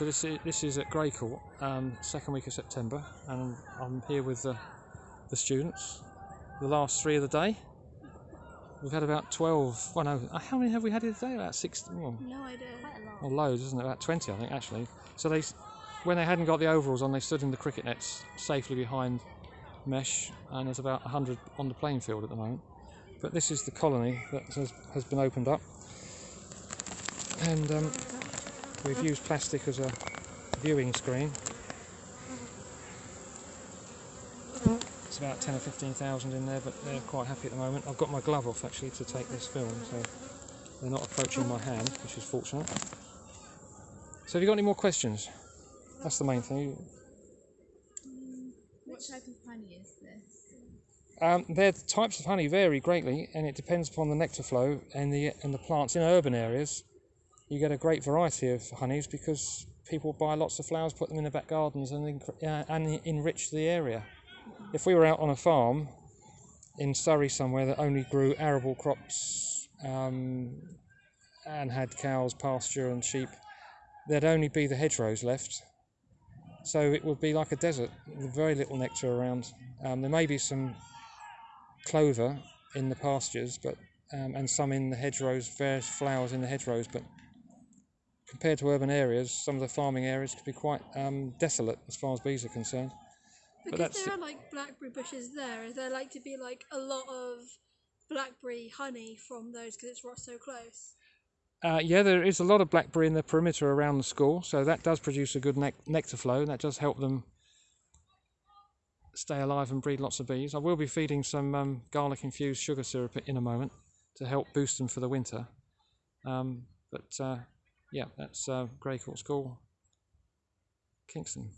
So this is, this is at Grey Court, um, second week of September, and I'm here with the, the students. The last three of the day. We've had about 12, well no, uh, how many have we had today? About 16, well, No idea. Quite a lot. Or loads, isn't it? About 20 I think actually. So they, when they hadn't got the overalls on, they stood in the cricket nets safely behind mesh, and there's about 100 on the playing field at the moment. But this is the colony that has, has been opened up. And um, we've mm-hmm. used plastic as a viewing screen. Mm-hmm. It's about 10 or 15,000 in there, but they're quite happy at the moment. I've got my glove off actually to take this film, so they're not approaching my hand, which is fortunate. So have you got any more questions? That's the main thing. Mm, what type of honey is this? Um, their types of honey vary greatly, and it depends upon the nectar flow and the and the plants. In urban areas, you get a great variety of honeys because people buy lots of flowers, put them in their back gardens, and uh, and enrich the area. If we were out on a farm in Surrey somewhere that only grew arable crops um, and had cows, pasture, and sheep, there'd only be the hedgerows left. So it would be like a desert, with very little nectar around. Um, there may be some clover in the pastures, but um, and some in the hedgerows, various flowers in the hedgerows. But compared to urban areas, some of the farming areas could be quite um, desolate as far as bees are concerned. Because that's there are like blackberry bushes there, is there like to be like a lot of blackberry honey from those because it's ro- so close? Uh, yeah, there is a lot of blackberry in the perimeter around the school, so that does produce a good nec- nectar flow. and That does help them stay alive and breed lots of bees. I will be feeding some um, garlic infused sugar syrup in a moment to help boost them for the winter. Um, but uh, yeah, that's uh, Grey Court School, Kingston.